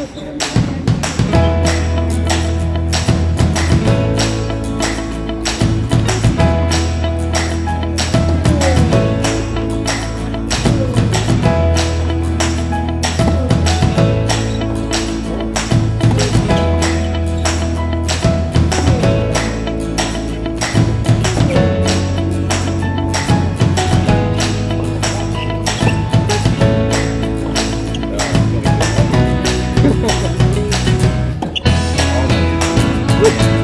Obrigado. Woo!